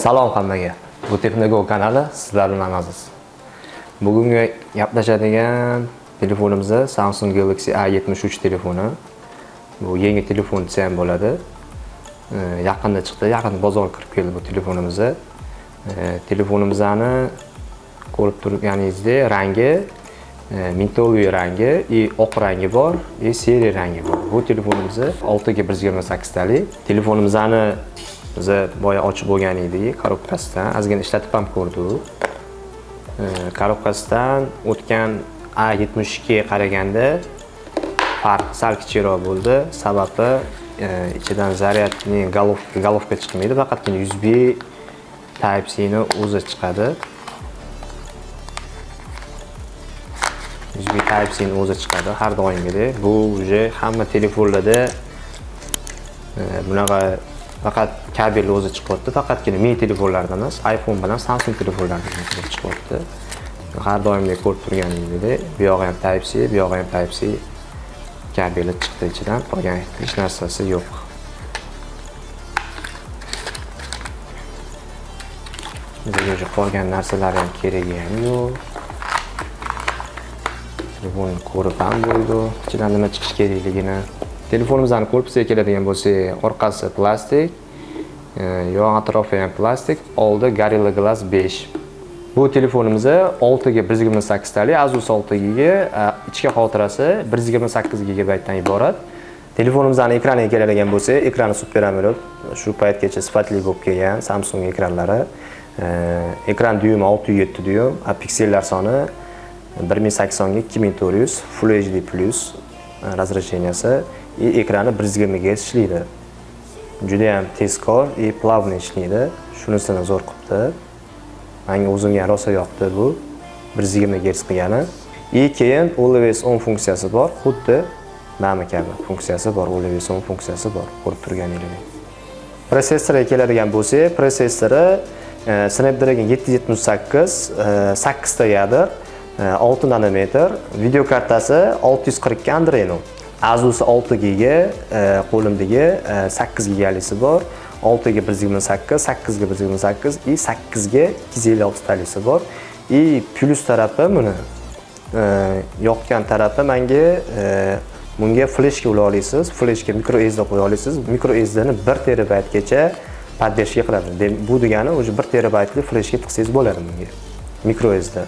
Salom hammaga. Bu Texnogol kanali sizlar bilan aziz. Bugungi gaplashadigan telefonimiz Samsung Galaxy A73 telefoni. Bu yangi telefon desa ham bo'ladi. Yaqinda chiqdi, yaqin bozorga kirib keldi bu telefonimiz. Telefonimizni ko'rib turganingizdek, rangi e, mintoviy rangi и oq rangi bor, и seri rangi bor. Bu telefonimiz 6 ga 128 tali. Telefonimizni biz boya ochib bo'lgan edik korobkasidan ozgina ishlatib ham ko'rdik. Korobkasidan o'tgan a 72 qaraganda farq sal kichikroq bo'ldi. Sababi e, ichidan zaryadning golovka golovka chiqmaydi faqatgina USB type C ni o'zi chiqadi. USB type C ni o'zi chiqadi har doimgidek. Bu уже hamma telefonlarda e, bunaqa faqat kabel o'zi chiqyapti faqatgina mi telefonlarda emas iphone bilan samsung telefonlarda kelib chiqyapti. Har doimdek ko'rib turganingizdek bu yog'i ham type c bu yog'i ham type c kabeli chiqdi ichidan qolgan hech narsasi yo'q. Уже qolgan narsalar ham keragi ham yo'q. Telefonni ko'rib ham bo'ldi. Ichidan nima chiqishi kerakligini telefonimizni korpusiga keladigan bo'lsak orqasi plastik e, yon atrofi ham plastik oldi gorilla glass 5 bu telefonimiz 6 ga 128 tali asus 6 giga e, ichki xotirasi 128 gigabaytdan iborat. Telefonimizni ekraniga keladigan bo'lsak ekrani super amoled shu paytgacha sifatli bo'lib kelgan samsung ekranlari e, ekran dyumi 607 dyum piksellar soni 1080 ga 2400 full hd plus и ekrani 120 Hz ishlaydi. Juda ham tezkor и плавно ishlaydi. Shunisini zo'r qilibdi. Menga o'zimga rosa yoqdi bu 120 Hz qilgani. И keyin always on funksiyasi bor, xuddi nami kabi funksiyasi bor, always on funksiyasi bor, ko'rib turganingizdek. Protsessorga keladigan bo'lsak, protsessori Snapdragon 778 8 ta yadr 6 nanometr, video kartasi 642 Adreno. Asus 6 giga e, qo'limdagi e, 8 gigalisi bor. 6 ga 128, 8 ga 128 и 8 ga 256 talisi bor. И plus tarafi buni e, yoqqan tarafi menga bunga fleshka ula olasiz, fleshka micro SD qo'ya olasiz. Micro SD ni 1 terabaytgacha поддержка qiladi. Bu degani o'sha 1 terabaytli fleshka tiqsangiz bo'ladi bunga. Micro SD.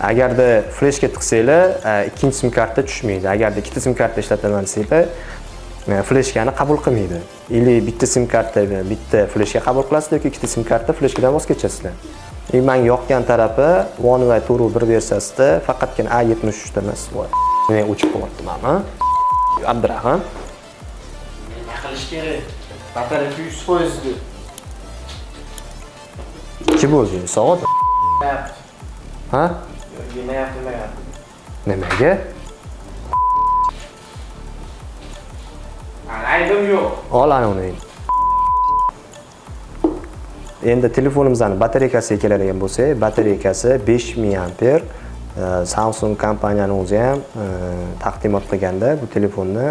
Agarda fleshga tiqsanglar ikkinchi sim karta tushmaydi. Agarda ikkita sim karta ishlataman desanglar fleshkani qabul qilmaydi. Или bitta sim karta bitta fleshka qabul qilasiz yoki ikkita sim karta fleshkadan voz kechasizlar. И menga yoqqan tarafi one va turu bir versiyasida faqatgina a 73 da emas men o'chib qolyapti mana abdurahim nima qilish kerak. Batareyka yuz foizga ikki bo'ldi soat ha yemayapti yemayapti nimaga aybim yo'q ol ana uni endi telefonimizni batareykasiga keladigan bo'lsak batareykasi 5000 amper samsung kompaniyani o'zi ham taqdimot qilganda bu telefonni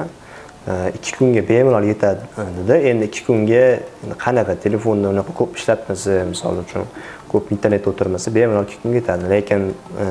ikki kunga bemalol yetadi. Dedi. Endi ikki kunga qanaqa telefonni unaqa ko'p ishlatmasa misol uchun ko'p internetda o'tirmasa bemalol kun kunga yetadi. Lekin e,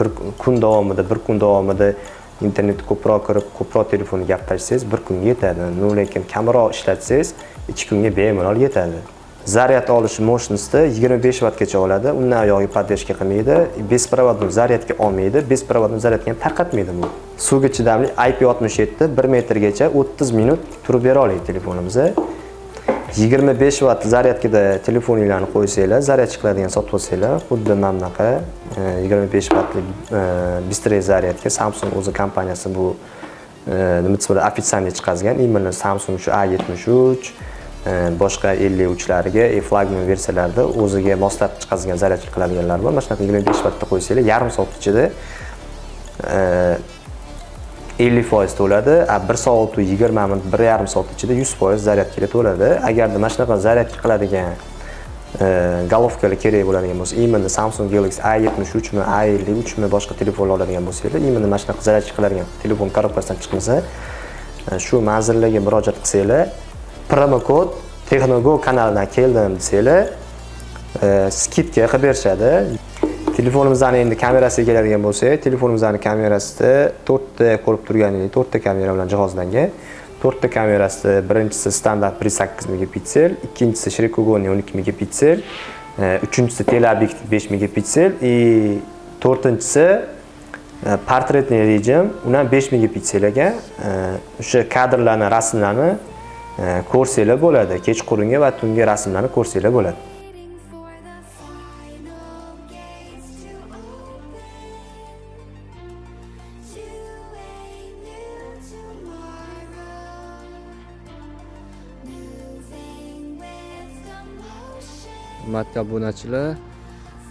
bir kun davomida bir kun davomida internetni ko'proq kirib ko'proq telefonda gaplashsangiz bir kunga yetadi. Ну lekin kamroq ishlatsangiz ikki kunga bemalol yetadi. Zaryad olishi yigirma 25 vattgacha oladi. Undan oyog'i поддержка qilmaydi беспроводной zaryadga olmaydi. Беспроводной zaryadga ham tarqatmaydi bu. Suvga chidamli IP67 1 metrgacha 30 minut turib bera oladi telefonimiz 25 vatt zaryadkada telefoninglarni qo'ysanglar zaryad chiqadigan sotib olsanglar xuddi mana bunaqa 25 vattlik быстрый zaryadka samsung o'zi kompaniyasi bu e, nima desa bo'ladi официальный chiqazgan именно samsung shu a73 e, boshqa 53 lariga e flagman versiyalarda o'ziga moslab chiqazgan zaryadka qiladiganlar bor. Mana shunaqa 25 vattda qo'ysanglar yarim soat ichida e, 50 foiz to'ladi a 1 soat 20 minut 1 yarim soat ichida 100 foiz zaryadkaga to'ladi. Agarda mana shunaqa zaryadka qiladigan e, golovkalar kerak bo'ladigan bo'lsa именно samsung galaxy a73 mi a53 mi boshqa telefonlar oladigan bo'lsanglar именно mana shunaqa zaryadka qiladigan telefon korobkasidan chiqmasa e, shu manzillarga murojaat qilsanglar promo kod texnogo kanalidan keldim desanglar e, skidka qilib berishadi. Telefonimizni endi kamerasiga keladigan bo'lsak telefonimizni kamerasida to'rtta ko'rib turganingizdek to'rtta kamera bilan jihozlangan. To'rtta kamerasi birinchisi standart bir sakkiz megapiksel ikkinchisi shirikogonniy o'n ikki megapiksel e, uchinchisi teleobjektiv besh megapiksel и to'rtinchisi e, portretный rejim u ham besh megapiksel ekan e, o'sha kadrlarni rasmlarni e, ko'rsanglar bo'ladi. Kechqurungi va tungi rasmlarni ko'rsanglar bo'ladi. Hurmatli obunachilar.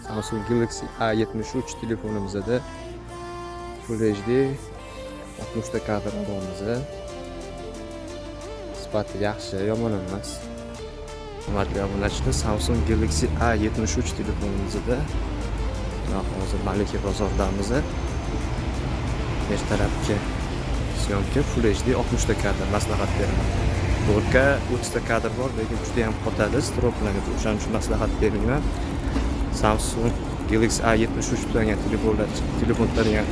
Samsung galaxy a 73 telefonimizda. Full hd 60 kadr olamiz sifati yaxshi yomon emas. Hurmatli obunachilar samsung galaxy a 73 telefonimizda hozir malika bozordamiz ertalabki syomka full hd 60 kadr maslahat beraman. To'rtga 30 ta kadr bor lekin juda ham qotadi stroplarga o'shaning uchun maslahat bermayman samsung galaxy a 73 degan telefonlar telefon tutadigan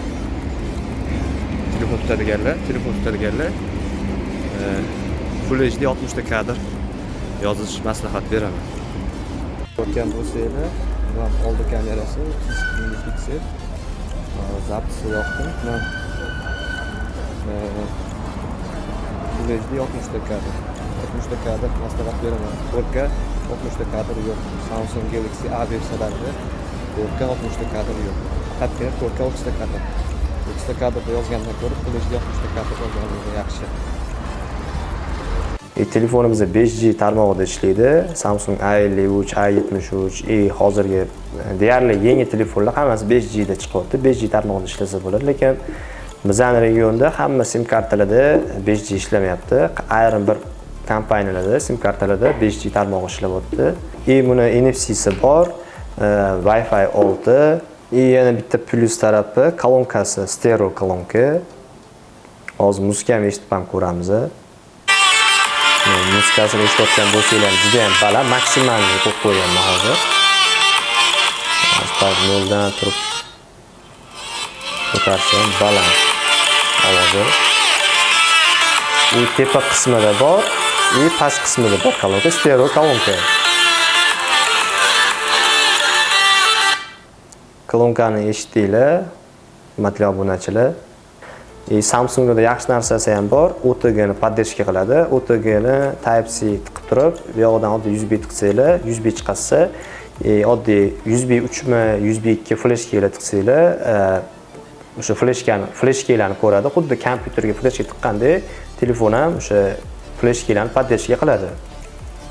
telefon tutadiganlar telefon tutadiganlar full hd 60 ta kadr. Yozish maslahat beraman. Ko'rgan bo'lsanglar bu ham oldi kamerasi 32 megapiksel zapisi yoqdim mana full 60 ta kadr 60 ta kadr maslahat beraman 4K 60 ta kadr yo'q samsung galaxy a versiyalarida 4K 60 ta kadr yo'q faqatgina 4K 30 ta kadr 30 ta kadrda yozgandan ko'ra full hd 60 ta kadr yozganligi yaxshi E, telefonimiz 5G tarmog'ida ishlaydi. Samsung A53, A73 e hozirgi deyarli yangi telefonlar hammasi 5G da chiqyapti. 5G tarmog'ida ishlasa bo'ladi, lekin Bizan regionda hamma sim kartalarda 5G ishlamayapti. Ayrim bir kompaniyalarda sim kartalarda 5G tarmog'i ishlayapti. E buni NFC'si bor, e, Wi-Fi 6 и yana bitta plyus tarafi kolonkasi stereo kolonka. Hozir muzikani eshitib ham ko'ramiz. muzikasini eshitayotgan bo'lsanglar juda ham baland maksimalni qo'yib qo'yganman hozir asfalt noldan turib ko'tarishim baland и tepa qismida bor и past qismida bor kolonka stereo kolonka kolonkani eshitdinglar hurmatli obunachilar И Samsungda yaxshi narsasi ham bor. OTG ni поддержка qiladi. OTG ni Type C tiqib turib, bu yoqdan oddiy USB tiqsanglar, USB chiqarsa, e, oddiy USB 3 mi, USB 2 fleshkalar tiqsanglar, o'sha fleshkani, fleshkalarni ko'radi. Xuddi kompyuterga fleshka tiqqandek, telefon ham o'sha fleshkalarni поддержка qiladi.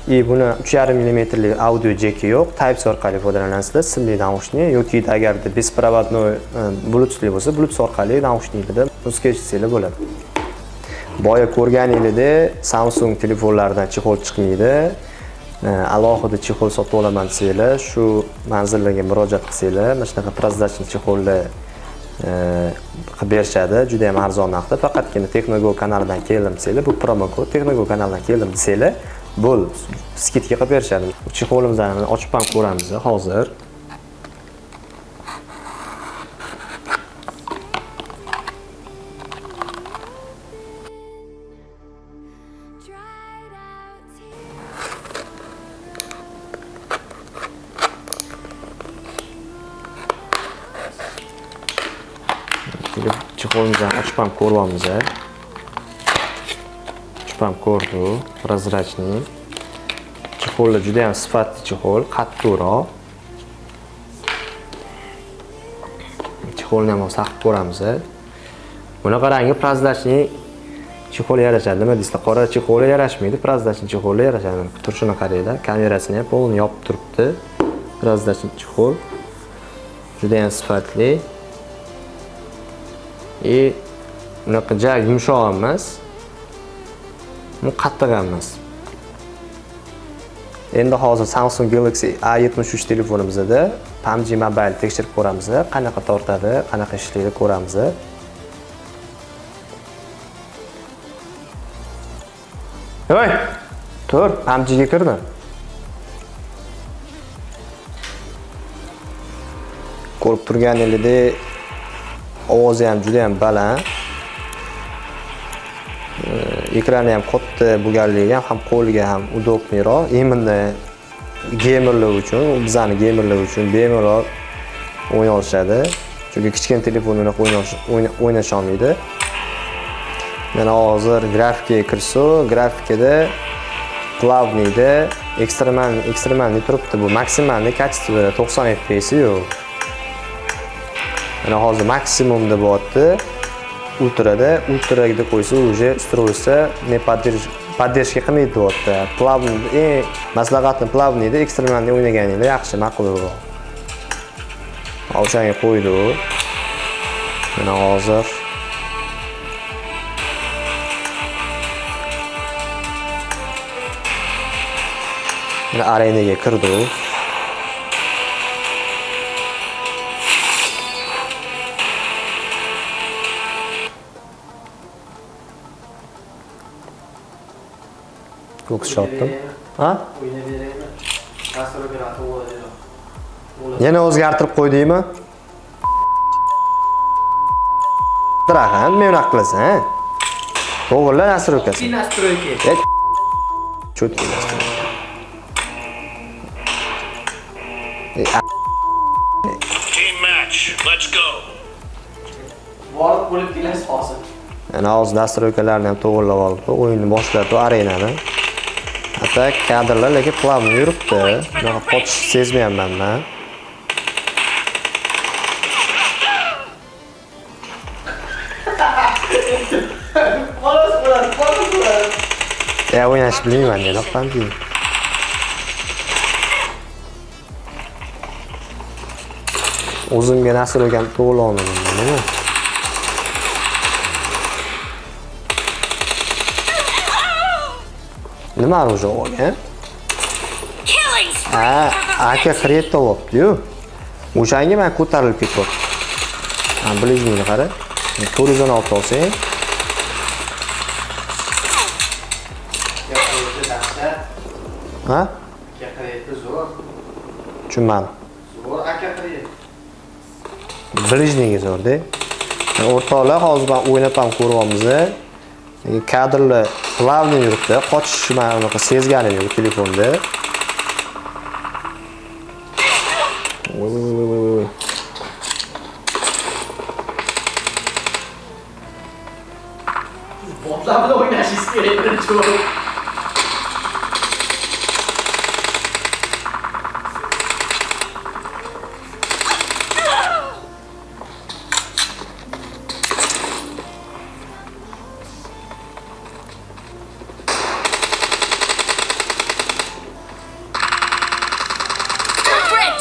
И buni 3,5 mmli audio jeki yo'q, Type C orqali foydalanasizlar, simli naushnik yoki agarda bespроводной e, bluetoothli bo'lsa, bluetooth orqali naushnikda muzika bo'ladi. Boya ko'rganingizda Samsung telefonlaridan chexol chiqmaydi. E, alohida chexol sotib olaman desanglar, shu manzillarga murojaat qilsanglar, mana shunaqa прозрачный chexollar qilib berishadi. Juda ham arzon narxda. Faqatgina texnogo kanalidan keldim desanglar bu promo kod texnogo kanalidan keldim desanglar bo'l skidka qilib berishadi. Chexolimizni ochib ham ko'ramiz hozir. Ko'ryapmiz ochib ham ko'rdik прозрачный chexollar juda ham sifatli chexol qattiqroq. Chexolni ham saqib ko'ramiz bunaqa rangi прозрачный chexol yarashadi nima deysizlar? Qora chexol yarashmaydi прозрачный chexol yarashadi. Turishini qaranglar kamerasini ham полный yopib turibdi. Прозрачный chexol juda ham sifatli. И bunaqa ja yumshoq emas. Bu qattiq emas. Endi hozir samsung galaxy a 73 telefonimizda pubg mobile tekshirib ko'ramiz qanaqa tortadi qanaqa ishlaydi ko'ramiz voy tur pubgga kirdim ko'rib turganingizdek ovozi ham juda ham baland. Ekrani ham katta bo'lganligi ham ham qo'lga ham удобныйroq именно gamerlar uchun bizani gamerlar uchun bemalol o'ynay olishadi. Chunki kichkina telefon unaqa o'ynash- o'ynasha olmaydi. Mana hozir grafikaga kirsak grafikada plavniyda ekstremal ekstremalniy turibdi bu. Maksimalniy качествоda 90 fps yo'q. Mana hozir maksimumda bo'lyapti. Ultrada ultraga qo'ysa уже устройство не поддерж- поддержка qilmaydi deyapti. Plavniy eng э, maslahatim plavniyda ekstremalniy o'ynaganingda yaxshi ma'qulroq o'shanga qo'ydik mana hozir. Mana arenaga kirdik ko'ks chopdim ha? Yana o'zgartirib qo'ydingmi? Dirahan, men unaqa qilasan. Ha to'g'rila nastroykasi nastroyka? E, a- Team match. Let's go. Borib bo'lib kelasiz hozir. mana hozir nastroykalarni ham to'g'irlab olibdi o'yinni boshladi arenani hatto kadrlar lekin plavniy yuribdi. Bunaqa qochish sezmayapman man. Ya o'ynashni bilmayman dedi pampi o'zimga nastroykani to'g'irlay olmadim nima оружие olgan ha aka xret topibdiyu. O'shanga man ko'tarilib ketyapti ближнийni qara? To'rt yuz o'n olti olsang ha? Tushunmadim ближнийga zo'rda o'rtoqlar hozir man o'ynab ham ko'ryapmiz kadrlar плавный yuribdi qochish man unaqa sezganim yo'q telefonda Voy, voy, voy, voy, voy. Botlar bilan o'ynashingiz kerak birinchi bo'lib.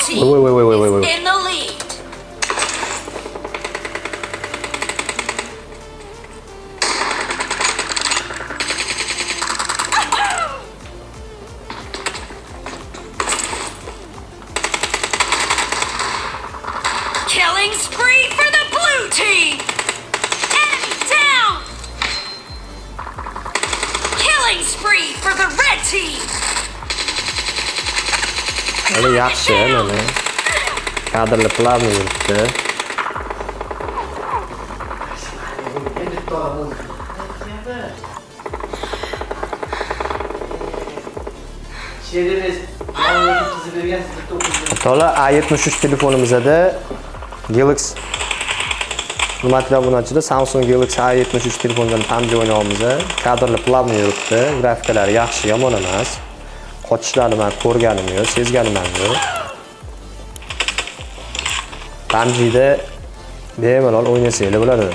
Oui, oui, oui, oui, oui. oui. Hali yaxshi mana kadrlar плавный yuribdi Endi To'la A73 telefonimizda Galaxy Hurmatli obunachilar, Samsung Galaxy A73 telefonidan PUBG o'ynayapmiz. Kadrlar plavni yuribdi, grafikalari yaxshi, yomon emas. Qochishlarini men ko'rganim yo'q, sezganim ham yo'q. PUBGda bemalol o'ynasanglar bo'ladi.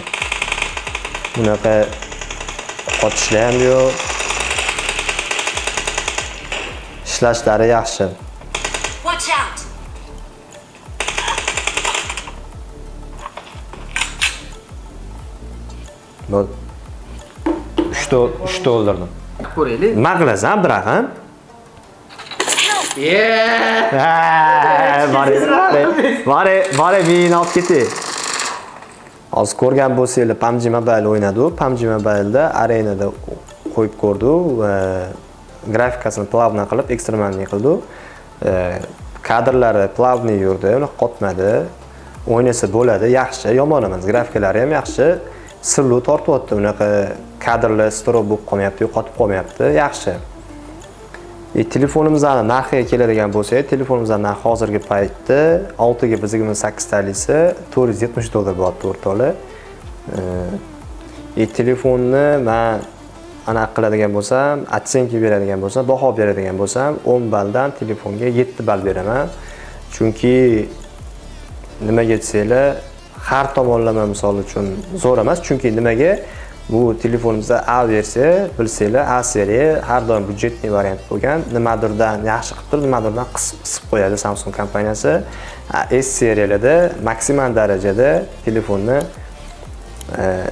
Bunaqa qochishlar ham yo'q. Ishlashlari yaxshi. Watch out. Bu 3 ta 3 ta o'ldirdim. Ko'raylik. Nima qilasan, Abraham? Yeah! Ha, Bore, bore, bore, bore meni olib ketay. Hozir ko'rgan bo'lsanglar, PUBG Mobile o'ynadi. PUBG Mobile'da arenada qo'yib ko'rdi va grafikasini plavna qilib ekstremalniy qildi. Kadrlari plavniy yurdi, uni qotmadi. o'ynasa bo'ladi yaxshi yomon emas grafikalari ham yaxshi sirlu tortyapti unaqa kadrlar strob bo'lib qolmayapti yo'qotib qolmayapti yaxshi e, telefonimizni narxiga keladigan bo'lsak telefonimizdan narxi hozirgi paytda 6 ga biz 28 talisi 470 dollar bo'lyapti o'rtoqlar. E, e telefonni men ana qiladigan bo'lsam оценка beradigan bo'lsam baho beradigan bo'lsam 10 balldan telefonga 7 ball beraman. Chunki nimaga desanglar har tomonlama misol uchun zo'r emas chunki nimaga? Bu telefonimizda a versiya bilsanglar a seriya har doim byudjetniy variant bo'lgan. Nimadirdan yaxshi qilib turib nimadirdan qisib qisib qo'yadi samsung kompaniyasi. S seriyalarda maksimal darajada telefonni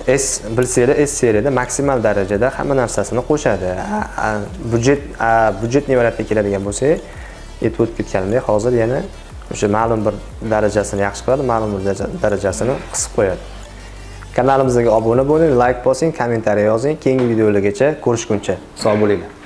e, s bilsanglar s seriyada maksimal darajada hamma narsasini qo'shadi. Byudjet byudjetli byudjetniy variantga keladigan bo'lsak aytib o'tib ketganimdek hozir yana o'sha ma'lum bir darajasini yaxshi qiladi ma'lum bir darajasini qisib qo'yadi. Kanalimizga obuna bo'ling like bosing kommentariy yozing. Keyingi videolargacha ko'rishguncha. Sog' bo'linglar.